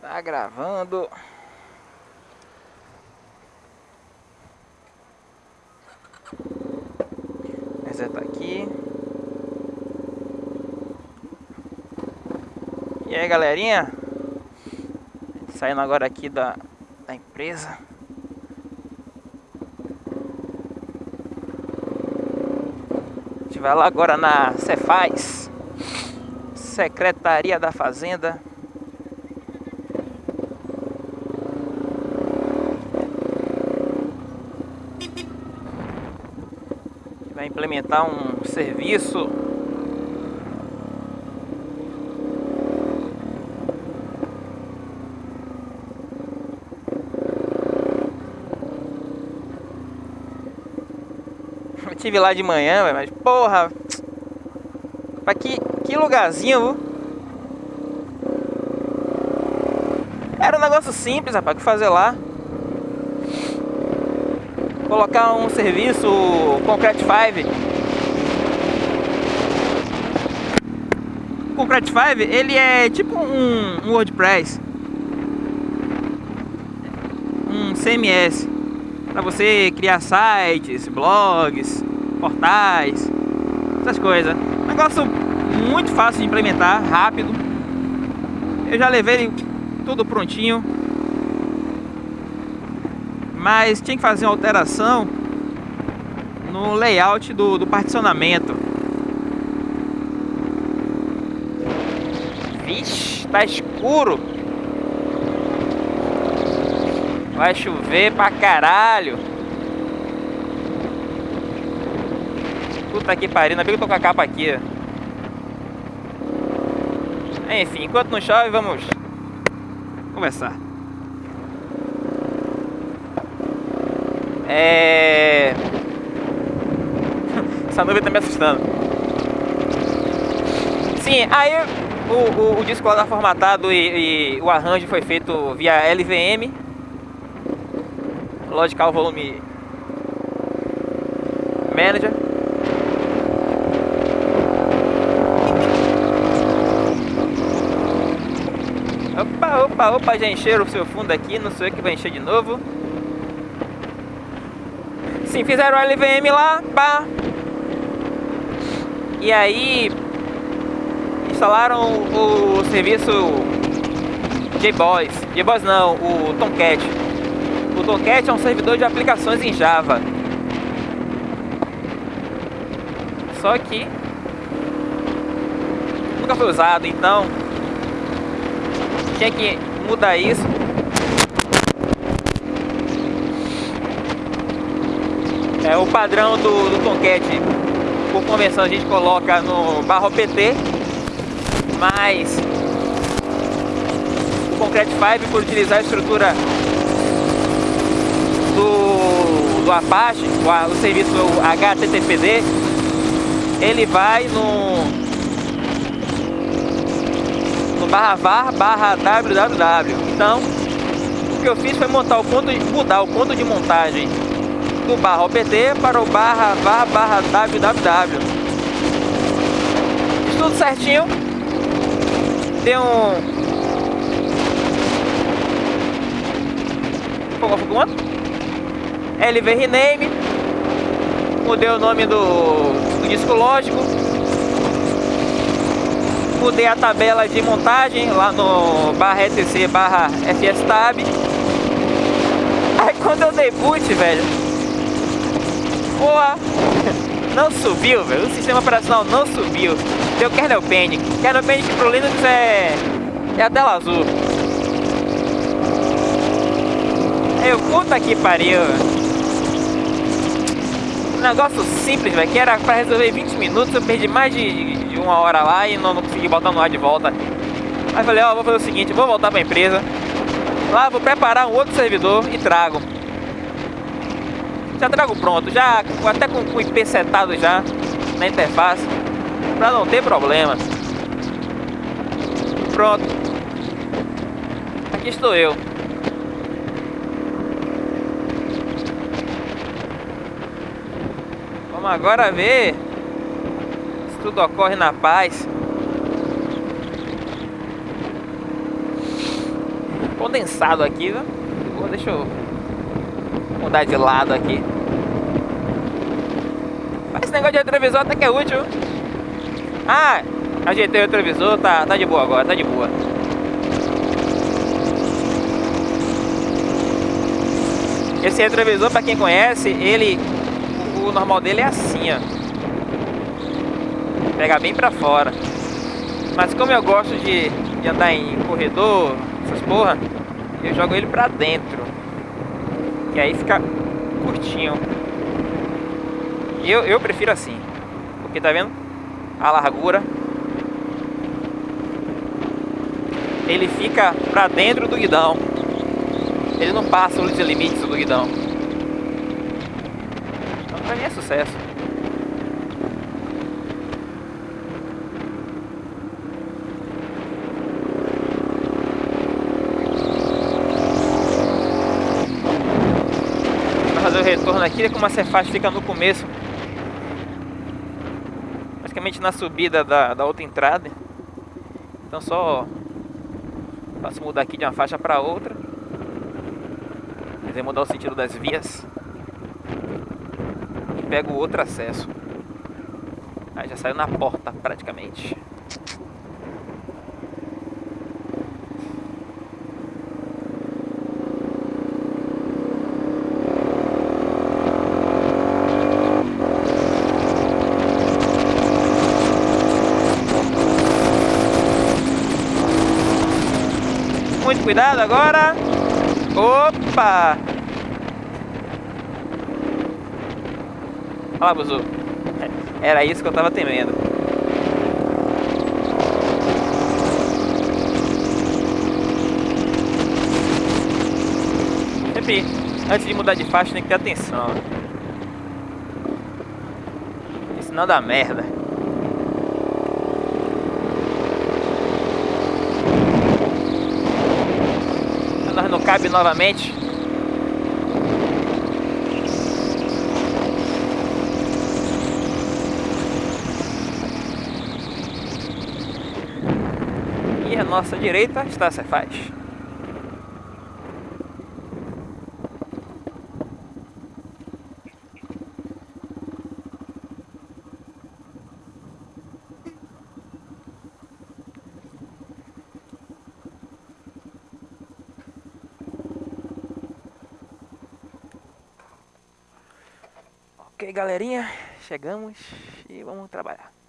Tá gravando. Essa tá aqui. E aí galerinha, saindo agora aqui da, da empresa. A gente vai lá agora na Cefaz, Secretaria da Fazenda. Vai implementar um serviço Eu tive lá de manhã, mas porra. Pra que, que lugarzinho, viu? Era um negócio simples, rapaz, que fazer lá. Colocar um serviço Concrete 5. O Concrete 5, ele é tipo um, um WordPress. Um CMS para você criar sites, blogs, portais, essas coisas. Negócio muito fácil de implementar, rápido. Eu já levei tudo prontinho. Mas tinha que fazer uma alteração no layout do, do particionamento. Vixe, tá escuro. Vai chover pra caralho. Puta que pariu, ainda bem que eu tô com a capa aqui. Enfim, enquanto não chove, vamos conversar. É... Essa nuvem tá me assustando. Sim, aí o, o, o disco lá tá formatado e, e o arranjo foi feito via LVM Logical Volume Manager. Opa, opa, opa, já encheram o seu fundo aqui, não sou eu que vai encher de novo. Sim, fizeram o LVM lá, pá. E aí instalaram o, serviço JBoss. JBoss não, o Tomcat. O Tomcat é um servidor de aplicações em Java. Só que nunca foi usado, então tinha que mudar isso. É o padrão do, do. Por convenção a gente coloca no barro PT, mas o Concrete 5 por utilizar a estrutura do, do Apache, o, o serviço HTTPD, ele vai no, no barra var barra www. Então, o que eu fiz foi montar o ponto, mudar o ponto de montagem do barra OPT para o barra var barra www. Tudo certinho. Deu um... Qual foi quanto? LV Rename, mudei o nome do, do disco lógico, mudei a tabela de montagem lá no barra etc barra fstab. Aí quando eu dei boot, velho, boa, não subiu, velho, o sistema operacional não subiu, deu kernel panic, kernel panic pro Linux é, é a tela azul. Eu, puta que pariu, um negócio simples, velho, que era pra resolver 20 minutos, eu perdi mais de, de uma hora lá e não, não, consegui botar no ar de volta. Aí falei, ó, vou fazer o seguinte, vou voltar pra empresa, lá vou preparar um outro servidor e trago. Já trago pronto, já até com o IP setado já na interface, pra não ter problema. Pronto. Aqui estou eu. Vamos agora ver se tudo ocorre na paz. condensado aqui, viu? Deixa eu mudar de lado aqui. Mas esse negócio de retrovisor até que é útil. Ah, ajeitei o retrovisor, tá, tá de boa agora, tá de boa. Esse retrovisor, para quem conhece, ele, o, normal dele é assim, ó. Pega bem pra fora. Mas como eu gosto de, de andar em corredor, essas porra, eu jogo ele pra dentro. E aí fica curtinho. Eu, eu prefiro assim. Porque tá vendo? A largura. Ele fica pra dentro do guidão. Ele não passa os limites do guidão. Então pra mim é sucesso. Retorno aqui, como a Cefaz fica no começo. Praticamente na subida da, da outra entrada. Então só Posso mudar aqui de uma faixa para outra quiser mudar o sentido das vias e pego outro acesso. Aí já saiu na porta praticamente. Muito cuidado agora. Opa! Olha lá, Buzu. Era isso que eu tava temendo. Sempre, antes de mudar de faixa, tem que ter atenção. Senão dá merda. Nós não cabe novamente. E a nossa direita está a Cefaz. Ok, galerinha, chegamos e vamos trabalhar.